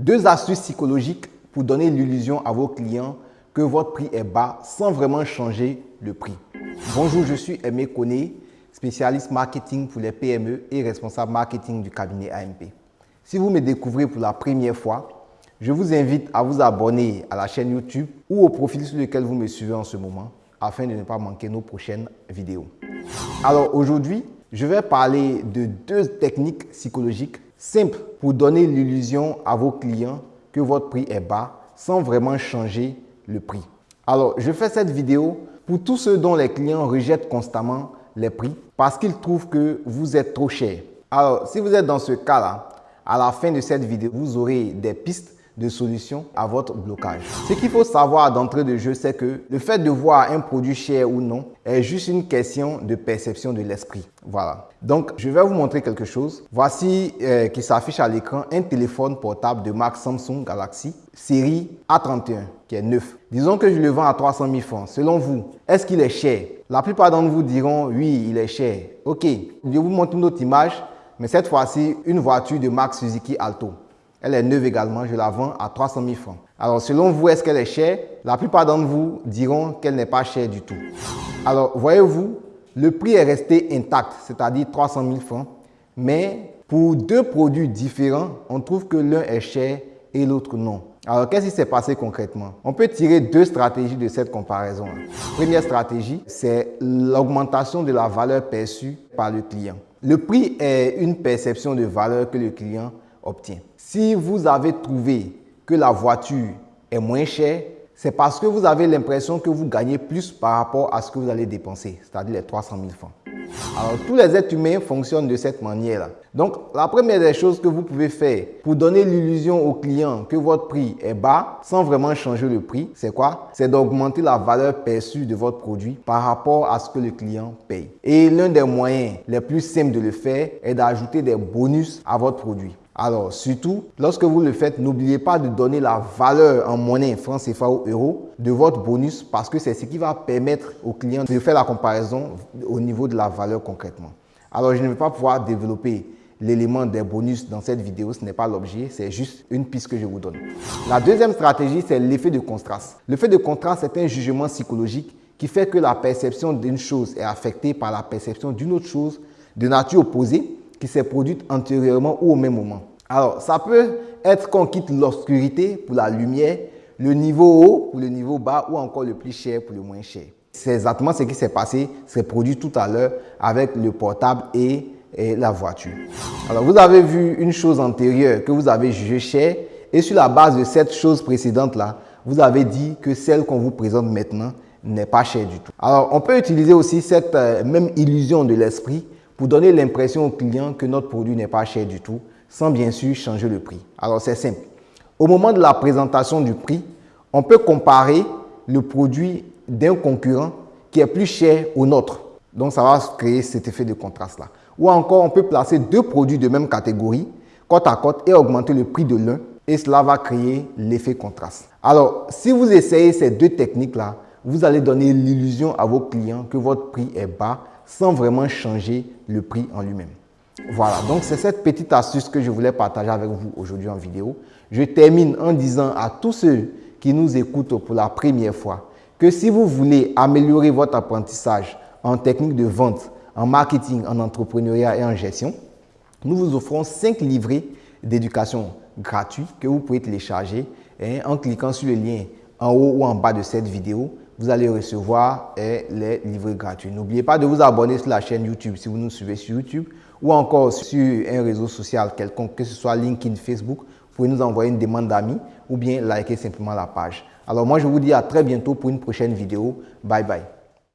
Deux astuces psychologiques pour donner l'illusion à vos clients que votre prix est bas sans vraiment changer le prix. Bonjour, je suis Aimé Koné, spécialiste marketing pour les PME et responsable marketing du cabinet AMP. Si vous me découvrez pour la première fois, je vous invite à vous abonner à la chaîne YouTube ou au profil sur lequel vous me suivez en ce moment afin de ne pas manquer nos prochaines vidéos. Alors aujourd'hui, je vais parler de deux techniques psychologiques simples pour donner l'illusion à vos clients que votre prix est bas sans vraiment changer le prix. Alors, je fais cette vidéo pour tous ceux dont les clients rejettent constamment les prix parce qu'ils trouvent que vous êtes trop cher. Alors, si vous êtes dans ce cas-là, à la fin de cette vidéo, vous aurez des pistes de solution à votre blocage. Ce qu'il faut savoir d'entrée de jeu, c'est que le fait de voir un produit cher ou non est juste une question de perception de l'esprit. Voilà. Donc, je vais vous montrer quelque chose. Voici euh, qui s'affiche à l'écran un téléphone portable de marque Samsung Galaxy série A31 qui est neuf. Disons que je le vends à 300 000 francs. Selon vous, est-ce qu'il est cher? La plupart d'entre vous diront oui, il est cher. Ok, je vous montre une autre image, mais cette fois-ci, une voiture de marque Suzuki Alto. Elle est neuve également, je la vends à 300 000 francs. Alors, selon vous, est-ce qu'elle est chère? La plupart d'entre vous diront qu'elle n'est pas chère du tout. Alors, voyez-vous, le prix est resté intact, c'est-à-dire 300 000 francs. Mais pour deux produits différents, on trouve que l'un est cher et l'autre non. Alors, qu'est-ce qui s'est passé concrètement? On peut tirer deux stratégies de cette comparaison. Première stratégie, c'est l'augmentation de la valeur perçue par le client. Le prix est une perception de valeur que le client Si vous avez trouvé que la voiture est moins chère, c'est parce que vous avez l'impression que vous gagnez plus par rapport à ce que vous allez dépenser, c'est-à-dire les 300 000 francs. Alors, tous les êtres humains fonctionnent de cette manière-là. Donc, la première des choses que vous pouvez faire pour donner l'illusion au client que votre prix est bas sans vraiment changer le prix, c'est quoi? C'est d'augmenter la valeur perçue de votre produit par rapport à ce que le client paye. Et l'un des moyens les plus simples de le faire est d'ajouter des bonus à votre produit. Alors, surtout, lorsque vous le faites, n'oubliez pas de donner la valeur en monnaie francs CFA ou euros de votre bonus parce que c'est ce qui va permettre au client de faire la comparaison au niveau de la valeur concrètement. Alors, je ne vais pas pouvoir développer l'élément des bonus dans cette vidéo, ce n'est pas l'objet, c'est juste une piste que je vous donne. La deuxième stratégie, c'est l'effet de contraste. L'effet de contraste est un jugement psychologique qui fait que la perception d'une chose est affectée par la perception d'une autre chose de nature opposée qui s'est produite antérieurement ou au même moment. Alors, ça peut être qu'on quitte l'obscurité pour la lumière, le niveau haut pour le niveau bas ou encore le plus cher pour le moins cher. C'est exactement ce qui s'est passé, s'est produit tout à l'heure avec le portable et, et, la voiture. Alors, vous avez vu une chose antérieure que vous avez jugée chère et sur la base de cette chose précédente-là, vous avez dit que celle qu'on vous présente maintenant n'est pas chère du tout. Alors, on peut utiliser aussi cette euh, même illusion de l'esprit pour donner l'impression au client que notre produit n'est pas cher du tout sans bien sûr changer le prix. Alors c'est simple. Au moment de la présentation du prix, on peut comparer le produit d'un concurrent qui est plus cher au nôtre. Donc ça va créer cet effet de contraste-là. Ou encore, on peut placer deux produits de même catégorie, côte à côte, et augmenter le prix de l'un. Et cela va créer l'effet contraste. Alors, si vous essayez ces deux techniques-là, vous allez donner l'illusion à vos clients que votre prix est bas sans vraiment changer le prix en lui-même. Voilà, donc c'est cette petite astuce que je voulais partager avec vous aujourd'hui en vidéo. Je termine en disant à tous ceux qui nous écoutent pour la première fois que si vous voulez améliorer votre apprentissage en technique de vente, en marketing, en entrepreneuriat et en gestion, nous vous offrons 5 livrets d'éducation gratuits que vous pouvez télécharger en cliquant sur le lien en haut ou en bas de cette vidéo. Vous allez recevoir les livrets gratuits. N'oubliez pas de vous abonner sur la chaîne YouTube si vous nous suivez sur YouTube ou encore sur un réseau social quelconque, que ce soit LinkedIn, Facebook, vous pouvez nous envoyer une demande d'amis ou bien liker simplement la page. Alors moi, je vous dis à très bientôt pour une prochaine vidéo. Bye bye.